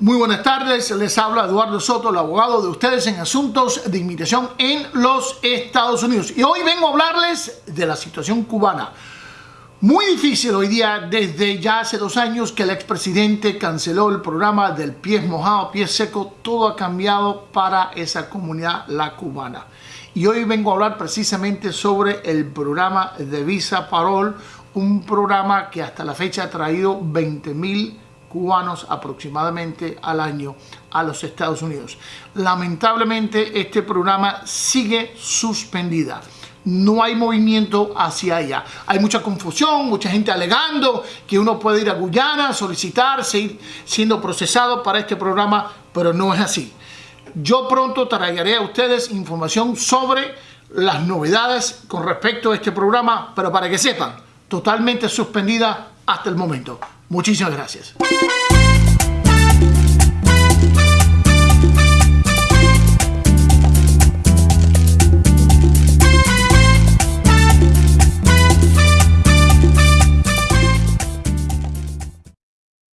Muy buenas tardes, les habla Eduardo Soto, el abogado de ustedes en asuntos de inmigración en los Estados Unidos. Y hoy vengo a hablarles de la situación cubana. Muy difícil hoy día, desde ya hace dos años que el expresidente canceló el programa del pies mojado, pies seco, todo ha cambiado para esa comunidad, la cubana. Y hoy vengo a hablar precisamente sobre el programa de Visa Parol, un programa que hasta la fecha ha traído 20 mil cubanos aproximadamente al año a los Estados Unidos. Lamentablemente este programa sigue suspendida. No hay movimiento hacia allá. Hay mucha confusión, mucha gente alegando que uno puede ir a Guyana, solicitar, seguir siendo procesado para este programa, pero no es así. Yo pronto traeré a ustedes información sobre las novedades con respecto a este programa, pero para que sepan, totalmente suspendida hasta el momento. Muchísimas gracias.